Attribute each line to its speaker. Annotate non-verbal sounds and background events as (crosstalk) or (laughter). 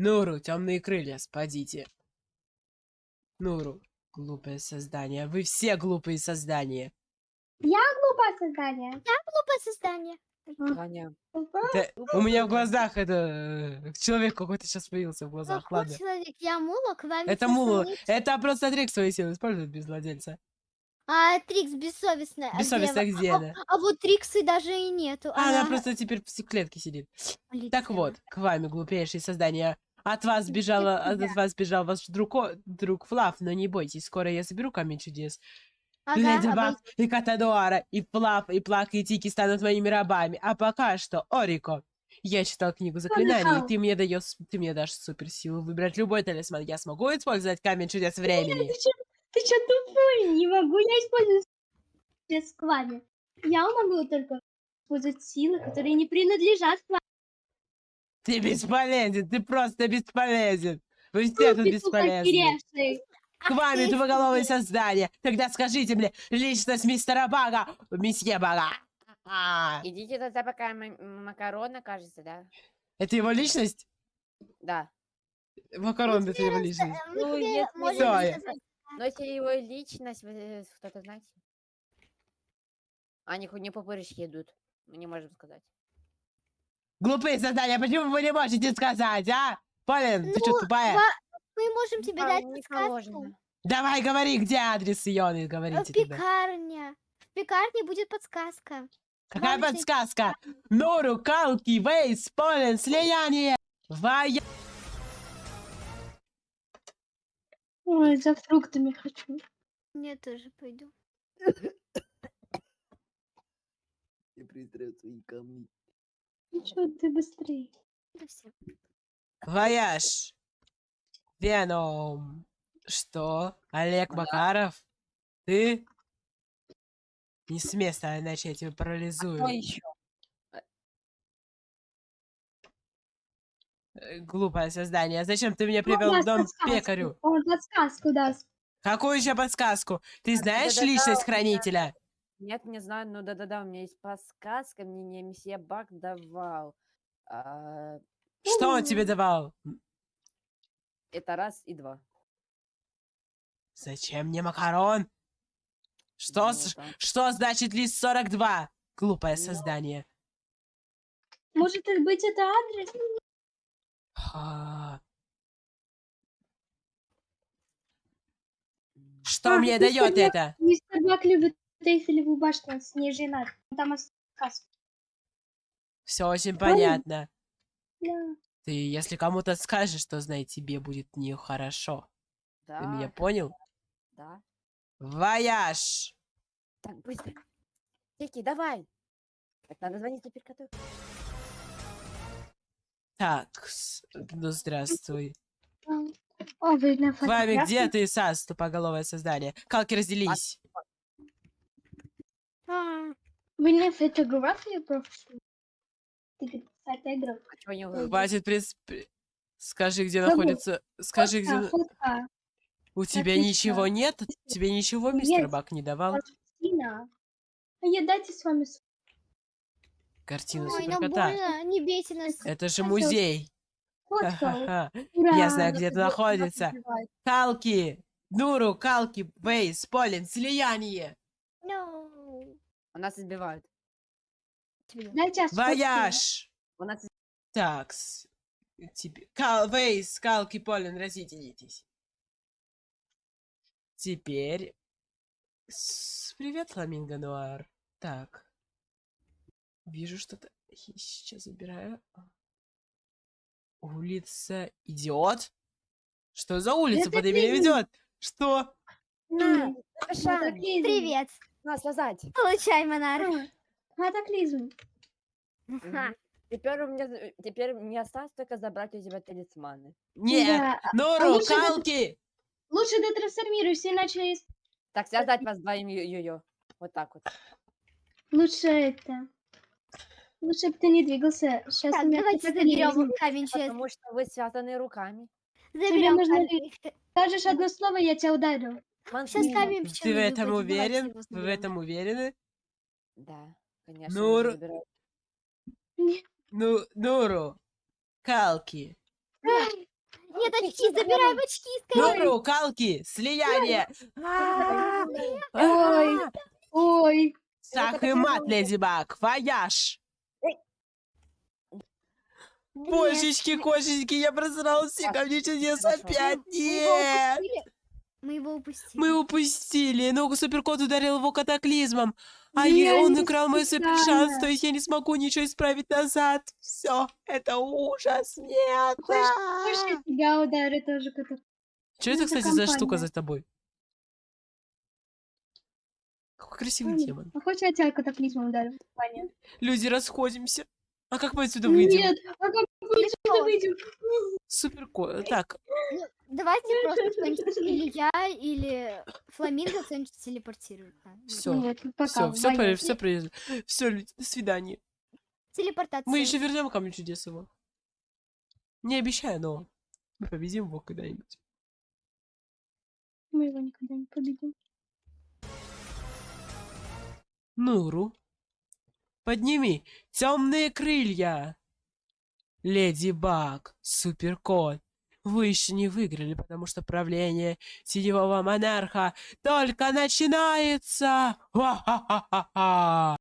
Speaker 1: Нуру, темные крылья, спадите. Нуру, глупое создание. Вы все глупые создания.
Speaker 2: Глупое создание.
Speaker 3: Глупое создание.
Speaker 4: Таня.
Speaker 1: Да, у меня в глазах это... э, Человек какой-то сейчас появился в глазах.
Speaker 3: Какой
Speaker 1: Ладно.
Speaker 3: человек? Я Мула, к вам
Speaker 1: Это Мулу. Это просто Трик свои силы использует без владельца.
Speaker 3: А Трикс бессовестная. А где
Speaker 1: Бессовестно
Speaker 3: вы?
Speaker 1: где
Speaker 3: А,
Speaker 1: она?
Speaker 3: а вот Триксы даже и нету.
Speaker 1: А, она просто теперь в клетке сидит. Так
Speaker 3: улетела.
Speaker 1: вот, к вами, глупейшие создания. От вас бежала, от, от вас бежал ваш друг, друг Флав, но не бойтесь, скоро я заберу камень чудес.
Speaker 3: Ага,
Speaker 1: Леди Баг и Катадуара, и Флав, и Плак, и Тики станут моими рабами. А пока что, Орико, я читал книгу заклинаний, и ты мне даешь, ты мне дашь суперсилу выбрать любой талисман. Я смогу использовать камень чудес времени?
Speaker 2: Ты чё, ты чё тупой? Не могу я использовать к вами. Я могу только использовать силы, которые не принадлежат к вам.
Speaker 1: Ты бесполезен, ты просто бесполезен. Вы все тут
Speaker 2: Ты
Speaker 1: бесполезны. К вами,
Speaker 3: ты
Speaker 1: тупоголовые создания. Тогда скажите мне, личность мистера Бага, месье Бага. А,
Speaker 4: Идите тогда пока ма- макарона, кажется, да?
Speaker 1: Это его личность?
Speaker 4: Да.
Speaker 1: Макарон, это его личность.
Speaker 4: Ну, если. Но если его личность, вы, э, кто-то знаете? Они хоть не по идут. Мы не можем сказать.
Speaker 1: Глупые создания, почему вы не можете сказать, а? Полин, ты что,
Speaker 3: Ну,
Speaker 1: тупая?
Speaker 3: Мы можем тебе
Speaker 4: А,
Speaker 3: дать
Speaker 4: не
Speaker 3: подсказку.
Speaker 4: положено.
Speaker 1: Давай, говори, где адрес Ионы, говорите тогда.
Speaker 3: Пекарня. В пекарне будет подсказка.
Speaker 1: Какая
Speaker 3: вам
Speaker 1: подсказка? Нору, Калки, Вейс, Полин, слияние. Вая...
Speaker 2: Ой, за фруктами хочу.
Speaker 3: Я тоже пойду. (coughs)
Speaker 5: Я пристрел свои камни.
Speaker 2: Чё, ты быстрее.
Speaker 3: Да всё.
Speaker 1: Вояж. Веном. Что? Олег Макаров? Ты? Не с места, иначе я тебя парализую.
Speaker 4: Кто еще?
Speaker 1: Э, Глупое создание. Зачем ты меня привел в дом
Speaker 2: подсказку,
Speaker 1: пекарю?
Speaker 2: Он подсказку даст.
Speaker 1: Какую еще подсказку? Ты знаешь
Speaker 4: да-да-да,
Speaker 1: личность хранителя?
Speaker 4: Нет, не знаю, но да-да-да, у меня есть подсказка, мне не месье Бак давал. А,
Speaker 1: Что он тебе давал?
Speaker 4: это раз и два.
Speaker 1: Зачем мне макарон? Что,
Speaker 4: Ну,
Speaker 1: с-
Speaker 4: да.
Speaker 1: что значит лист 42? Глупое
Speaker 4: Ну.
Speaker 1: создание.
Speaker 2: Может быть это адрес?
Speaker 1: А. Что
Speaker 2: А,
Speaker 1: мне дает это?
Speaker 2: Мистер Бак любит Эйфелеву башню, с ней. Там подсказка.
Speaker 1: Все очень понятно.
Speaker 2: Да.
Speaker 1: Ты, если кому-то скажешь, что знай, тебе будет нехорошо.
Speaker 4: Да,
Speaker 1: Ты меня понял?
Speaker 4: да.
Speaker 1: Вояж!
Speaker 4: Так, быстро. Тики, давай. Так, надо звонить суперкоту.
Speaker 1: Так, с- ну здравствуй.
Speaker 2: О, вы на
Speaker 1: С вами где ты, Сас, тупоголовое создание? Калки, разделись.
Speaker 3: А,
Speaker 2: Вы на фотографии просто? Ты.
Speaker 4: А вы-
Speaker 1: Хватит прис... при- Скажи, где
Speaker 2: Забыл.
Speaker 1: находится... Скажи, где...
Speaker 2: Фотка,
Speaker 1: на-
Speaker 2: фотка.
Speaker 1: У тебя
Speaker 2: Написано.
Speaker 1: ничего нет? Тебе ничего мистер
Speaker 2: Есть.
Speaker 1: Бак не давал?
Speaker 2: Картина. А я дайте с вами
Speaker 1: Картину
Speaker 3: Ой, нам
Speaker 1: суперкота.
Speaker 3: больно, не бейте нас.
Speaker 1: Это же музей.
Speaker 2: Ура!
Speaker 1: Я знаю, где это находится. Калки! Нуру, Калки, Бейс, Полин, слияние!
Speaker 4: У нас избивают.
Speaker 2: Дайте.
Speaker 1: Вояж!
Speaker 4: У нас
Speaker 1: Такс. Тебе... Кал, Вейс, Калки, Полин, разъединитесь. Теперь... с- Привет, Фламинго Нуар. Так. Вижу что-то. Сейчас забираю. Улица Идиот? Что за улица
Speaker 2: Это
Speaker 1: под именем
Speaker 2: ты.
Speaker 1: Идиот? Что?
Speaker 4: На, Шан.
Speaker 3: Привет.
Speaker 4: На, слезать.
Speaker 3: Получай, монарх.
Speaker 2: Катаклизм.
Speaker 3: Ха.
Speaker 4: Теперь у меня, теперь мне осталось только забрать у тебя талисманы.
Speaker 1: Нет!
Speaker 2: Да.
Speaker 1: Нуру,
Speaker 2: лучше это-
Speaker 1: Калки!
Speaker 2: Лучше ты трансформируйся, иначе есть-
Speaker 4: Так, связать вас двоим йо-йо. Вот так вот.
Speaker 2: лучше это. Лучше бы ты не двигался. Сейчас
Speaker 3: Так,
Speaker 2: у меня
Speaker 3: давайте заберем камень честно.
Speaker 4: Потому что вы связаны руками.
Speaker 3: Заберем
Speaker 2: нужно
Speaker 3: камень.
Speaker 2: Скажешь одно слово, я тебя ударю.
Speaker 3: Сейчас
Speaker 1: Ты в этом уверен? Вы в этом уверены?
Speaker 4: Да, конечно.
Speaker 1: Ну,
Speaker 4: нужно
Speaker 1: р-
Speaker 4: забирать.
Speaker 1: Ну, Нуру, Калки.
Speaker 3: Нет, очки, забираем очки
Speaker 1: Ну,
Speaker 3: скорее.
Speaker 1: рукалки, слияние. А,
Speaker 2: Ой. Ой.
Speaker 1: Шах и мат, Леди Баг, вояж. Божечки, кошечки, я просрался, ко мне чудес
Speaker 4: Хорошо.
Speaker 1: опять.
Speaker 3: Мы его упустили. Мы его упустили.
Speaker 1: Ну, суперкот ударил его катаклизмом. А я-
Speaker 2: я
Speaker 1: он украл мой супершанс, то есть я не смогу ничего исправить назад. Все, это ужас. Нет.
Speaker 2: Хочешь, я тебя ударю тоже кота?
Speaker 1: Что это,
Speaker 2: это
Speaker 1: кстати, за штука
Speaker 2: компания.
Speaker 1: за тобой? Какой красивый
Speaker 2: Ой,
Speaker 1: демон.
Speaker 2: А хочешь, я тебя катаклизмом ударю? Ваня?
Speaker 1: Люди, расходимся. А как мы отсюда выйдем?
Speaker 2: Нет, а как мы отсюда выйдем?
Speaker 1: Суперкот. Так,
Speaker 3: давайте просто кто-нибудь, или я, или Фламинго кто-нибудь телепортирует. А,
Speaker 1: все.
Speaker 2: Нет, ну
Speaker 1: Все, все,
Speaker 2: Ваня.
Speaker 1: все, все, люди, до свидания.
Speaker 3: Телепортация.
Speaker 1: Мы еще вернем камень чудес его. Не обещаю, но мы победим его когда-нибудь.
Speaker 2: Мы его никогда не победим.
Speaker 1: Нуру, подними темные крылья. Леди Баг, Суперкот, вы еще не выиграли, потому что правление синего монарха только начинается.